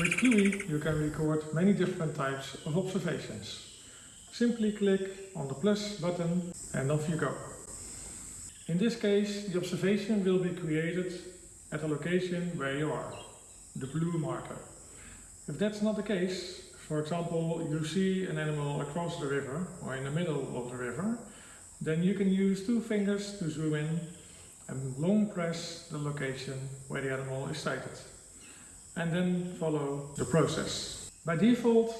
With Cluey you can record many different types of observations. Simply click on the plus button and off you go. In this case the observation will be created at the location where you are, the blue marker. If that's not the case, for example you see an animal across the river or in the middle of the river, then you can use two fingers to zoom in and long press the location where the animal is sighted. And then follow the process. By default,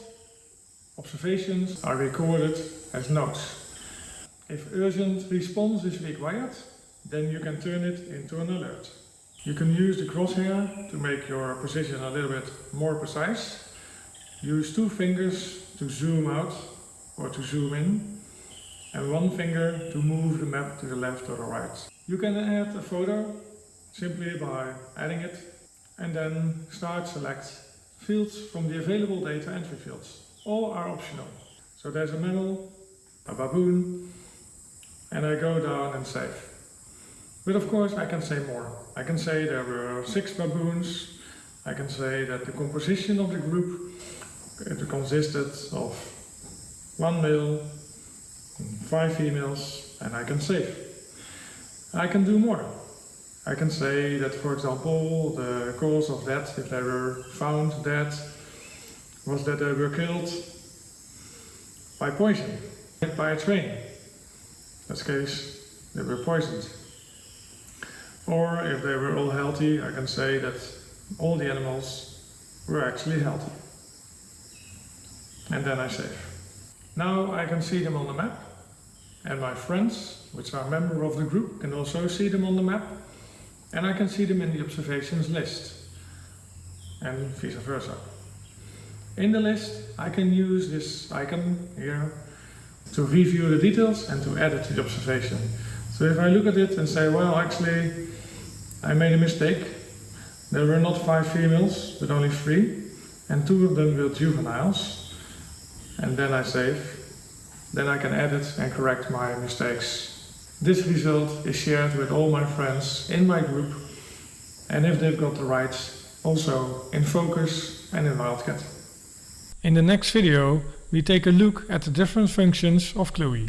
observations are recorded as notes. If urgent response is required, then you can turn it into an alert. You can use the crosshair to make your position a little bit more precise. Use two fingers to zoom out or to zoom in and one finger to move the map to the left or the right. You can add a photo simply by adding it and then start select fields from the available data entry fields. All are optional. So there's a mammal, a baboon and I go down and save. But of course I can say more. I can say there were six baboons. I can say that the composition of the group it consisted of one male, five females and I can save. I can do more. I can say that for example the cause of that, if they were found dead, was that they were killed by poison, by a train. In this case they were poisoned. Or if they were all healthy, I can say that all the animals were actually healthy. And then I save. Now I can see them on the map and my friends, which are member of the group, can also see them on the map and I can see them in the observations list and vice versa. In the list I can use this icon here to review the details and to add it to the observation. So if I look at it and say, well actually I made a mistake, there were not five females but only three and two of them were juveniles and then I save then I can edit and correct my mistakes. This result is shared with all my friends in my group and if they've got the rights, also in Focus and in Wildcat. In the next video we take a look at the different functions of Cluey.